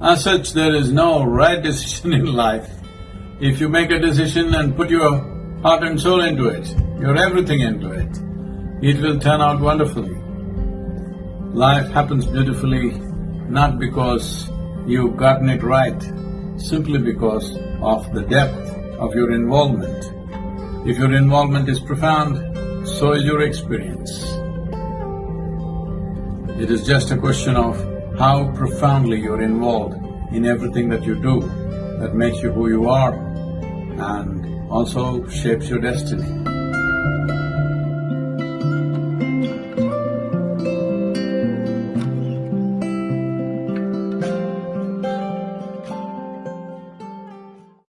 As such, there is no right decision in life. If you make a decision and put your heart and soul into it, your everything into it, it will turn out wonderfully. Life happens beautifully not because you've gotten it right, simply because of the depth of your involvement. If your involvement is profound, so is your experience. It is just a question of how profoundly you're involved in everything that you do that makes you who you are and also shapes your destiny.